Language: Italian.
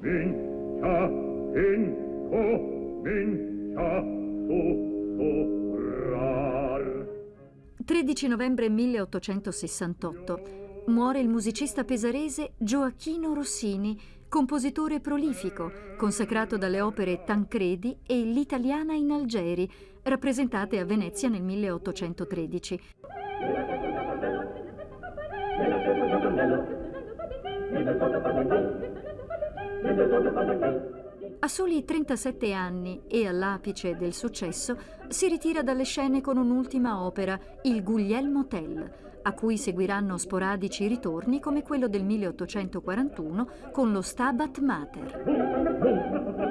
Mincia, inco, mincia, su, su, rar. 13 novembre 1868. Muore il musicista pesarese Gioacchino Rossini, compositore prolifico, consacrato dalle opere Tancredi e L'italiana in Algeri, rappresentate a Venezia nel 1813. A soli 37 anni e all'apice del successo si ritira dalle scene con un'ultima opera, Il Guglielmo Tell, a cui seguiranno sporadici ritorni come quello del 1841 con lo Stabat Mater.